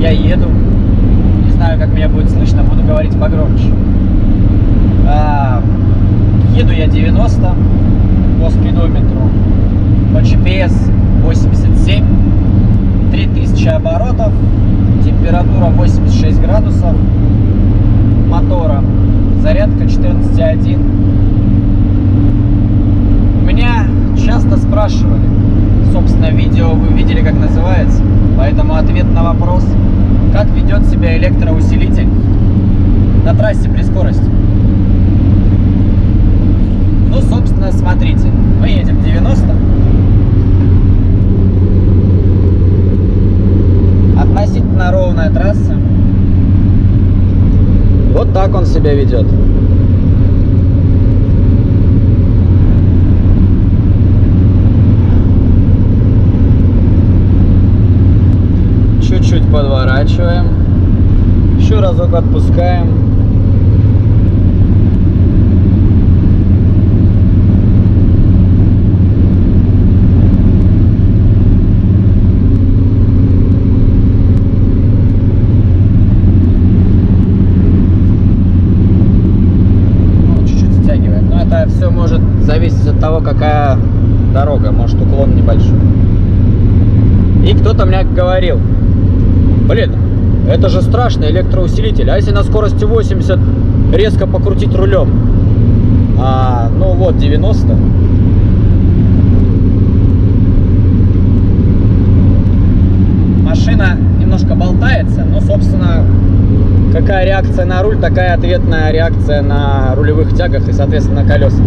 я еду. Не знаю, как меня будет слышно, буду говорить погромче. А, еду я 90 по спидометру. По GPS 87, 3000 оборотов, температура 86 градусов, мотора, зарядка 14,1. Меня часто спрашивали, собственно, видео вы видели, как называется – поэтому ответ на вопрос, как ведет себя электроусилитель на трассе при скорости. Ну, собственно, смотрите, мы едем 90. Относительно ровная трасса. Вот так он себя ведет. Еще разок отпускаем. Ну, чуть-чуть стягивает. Но это все может зависеть от того, какая дорога. Может уклон небольшой. И кто-то мне говорил, блин, это же страшный электроусилитель. А если на скорости 80 резко покрутить рулем? А, ну вот, 90. Машина немножко болтается, но, собственно, какая реакция на руль, такая ответная реакция на рулевых тягах и, соответственно, на колеса.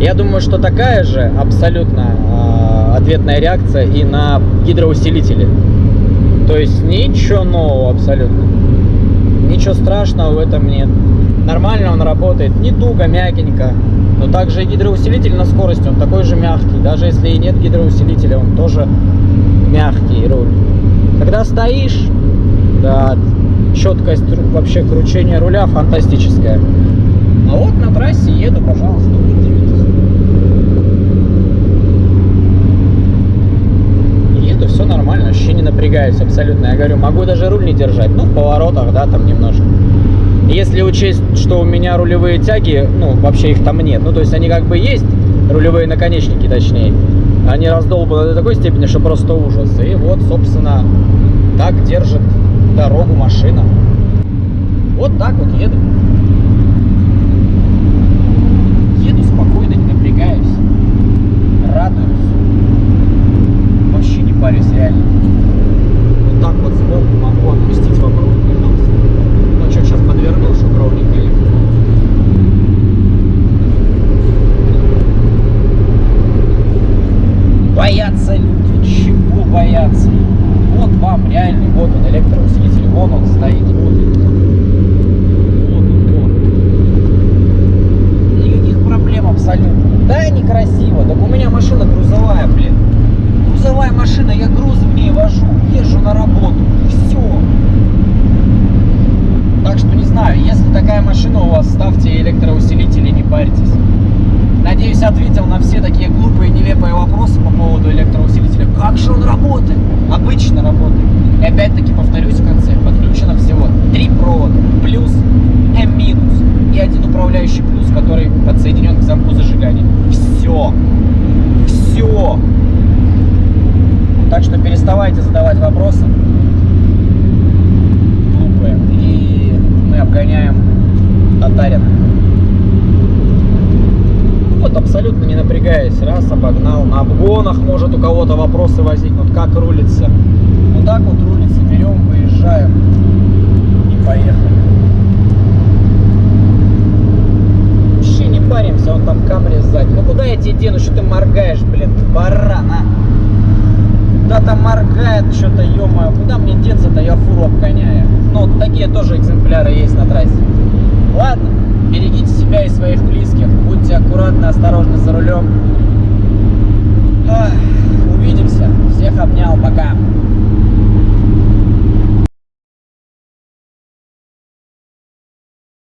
Я думаю, что такая же абсолютно э, ответная реакция и на гидроусилители. То есть ничего нового абсолютно. Ничего страшного в этом нет. Нормально он работает, не туго, мягенько. Но также и гидроусилитель на скорости, он такой же мягкий. Даже если и нет гидроусилителя, он тоже мягкий руль. Когда стоишь, да, четкость вообще кручения руля фантастическая. А вот на трассе еду, пожалуйста, удивитесь. Еду, все нормально, вообще не напрягаюсь абсолютно. Я говорю, могу даже руль не держать, ну, в поворотах, да, там немножко. Если учесть, что у меня рулевые тяги, ну, вообще их там нет. Ну, то есть они как бы есть, рулевые наконечники точнее. Они раздолбаны до такой степени, что просто ужас. И вот, собственно, так держит дорогу машина. Вот так вот еду спокойно, не напрягаюсь. Радуюсь. Вообще не парюсь, реально. Вот так вот сбоку могу отпустить вам руль, пожалуйста. Ну, что, сейчас подвернул, чтобы ровненько ехать. Боятся люди, чего бояться? Вот вам реальный, вот он электроусилитель, вон он стоит, вот он. Никаких проблем абсолютно. Да, некрасиво, так у меня машина грузовая, блин. Грузовая машина, я грузы в ней вожу, езжу на работу, все. Так что не знаю, если такая машина у вас, ставьте электроусилители, не парьтесь. Надеюсь, ответил на все такие глупые, нелепые вопросы по поводу электроусилителя. Как же он работает? Обычно работает. И опять-таки повторюсь в конце, подключено всего три провода, плюс, М минус и один управляющий плюс, который подсоединен к замку зажигания. Все. Все. Так что переставайте задавать вопросы глупые. И мы обгоняем Татарина. Вот абсолютно не напрягаясь, раз обогнал. На обгонах может у кого-то вопросы возникнут, как рулится. Вот так вот рулится, берем, выезжаем и поехали. Вообще не паримся, он там камри сзади. Ну куда я тебе дену, что ты моргаешь, блин, баран, а? Куда там моргает что-то, ё куда мне